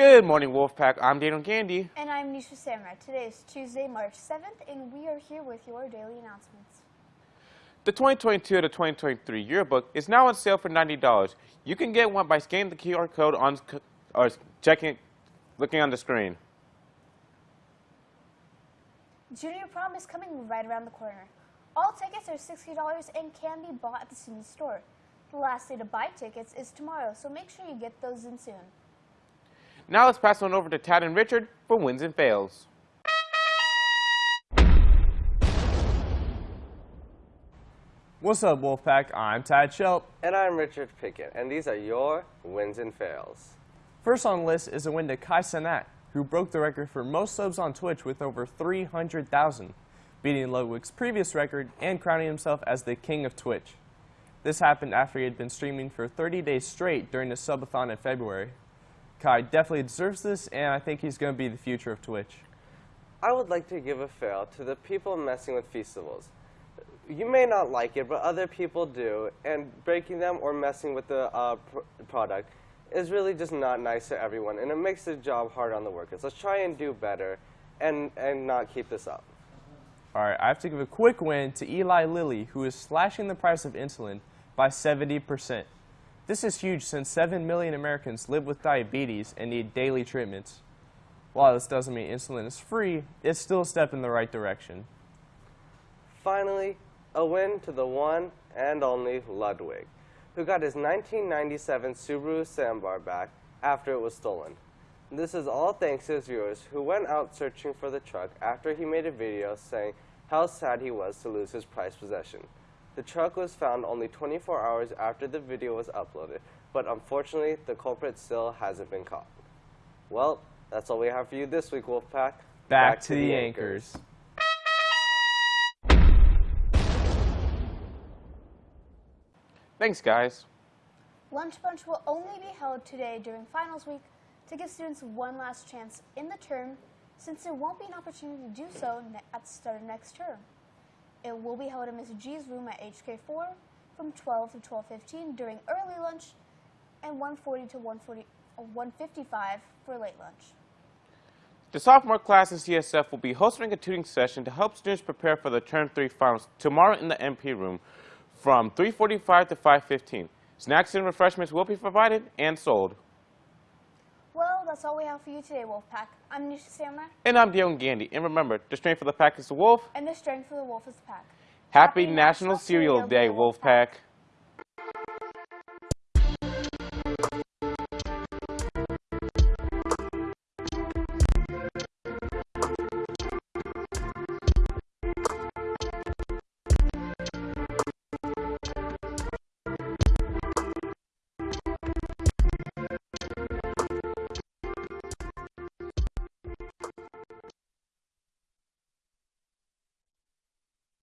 Good morning, Wolfpack. I'm Daniel Candy. And I'm Nisha Samurai. Today is Tuesday, March 7th, and we are here with your daily announcements. The 2022 to 2023 yearbook is now on sale for $90. You can get one by scanning the QR code on or checking, looking on the screen. Junior prom is coming right around the corner. All tickets are $60 and can be bought at the SUNY store. The last day to buy tickets is tomorrow, so make sure you get those in soon. Now let's pass on over to Tad and Richard for wins and fails. What's up, Wolfpack? I'm Tad Shelp. And I'm Richard Pickett, and these are your wins and fails. First on the list is a win to Kai Cenat, who broke the record for most subs on Twitch with over 300,000, beating Ludwig's previous record and crowning himself as the king of Twitch. This happened after he had been streaming for 30 days straight during the subathon in February. Kai definitely deserves this, and I think he's going to be the future of Twitch. I would like to give a fail to the people messing with festivals. You may not like it, but other people do, and breaking them or messing with the uh, pr product is really just not nice to everyone, and it makes the job hard on the workers. Let's try and do better and, and not keep this up. All right, I have to give a quick win to Eli Lilly, who is slashing the price of insulin by 70%. This is huge since 7 million Americans live with diabetes and need daily treatments. While this doesn't mean insulin is free, it's still a step in the right direction. Finally, a win to the one and only Ludwig, who got his 1997 Subaru Sambar back after it was stolen. This is all thanks to his viewers who went out searching for the truck after he made a video saying how sad he was to lose his prized possession. The truck was found only 24 hours after the video was uploaded, but unfortunately, the culprit still hasn't been caught. Well, that's all we have for you this week, Wolfpack. Back, Back to, to, the, anchors. anchors. Thanks, guys. Lunch Bunch will only be held today during finals week to give students one last chance in the term since there won't be an opportunity to do so at the start of next term. It will be held in Ms. G's room at HK4 from 12 to 12.15 during early lunch and 1.40 to 1.40, uh, 1.55 for late lunch. The sophomore class in CSF will be hosting a tutoring session to help students prepare for the Term 3 finals tomorrow in the MP room from 3.45 to 5.15. Snacks and refreshments will be provided and sold. That's all we have for you today, Wolfpack. I'm Nisha Samurai. And I'm Dion Gandy. And remember, the strength of the pack is the wolf. And the strength of the wolf is the pack. Happy, Happy National, National, Cereal Day, Wolfpack. Wolfpack.